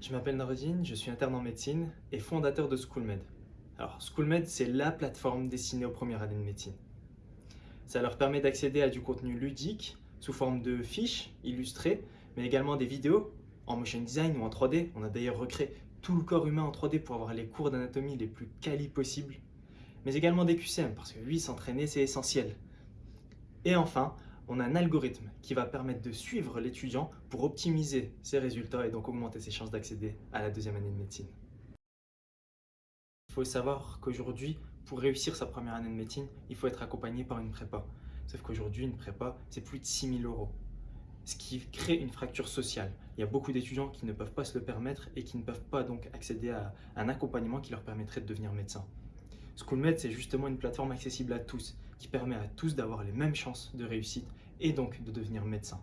Je m'appelle Nordine, je suis interne en médecine et fondateur de SchoolMed. Alors SchoolMed, c'est la plateforme destinée aux premières années de médecine. Ça leur permet d'accéder à du contenu ludique sous forme de fiches illustrées, mais également des vidéos en motion design ou en 3D. On a d'ailleurs recréé tout le corps humain en 3D pour avoir les cours d'anatomie les plus quali possibles, mais également des QCM, parce que oui, s'entraîner, c'est essentiel. Et enfin, on a un algorithme qui va permettre de suivre l'étudiant pour optimiser ses résultats et donc augmenter ses chances d'accéder à la deuxième année de médecine. Il faut savoir qu'aujourd'hui, pour réussir sa première année de médecine, il faut être accompagné par une prépa. Sauf qu'aujourd'hui, une prépa, c'est plus de 6 000 euros. Ce qui crée une fracture sociale. Il y a beaucoup d'étudiants qui ne peuvent pas se le permettre et qui ne peuvent pas donc accéder à un accompagnement qui leur permettrait de devenir médecin. SchoolMed, c'est justement une plateforme accessible à tous, qui permet à tous d'avoir les mêmes chances de réussite et donc de devenir médecin.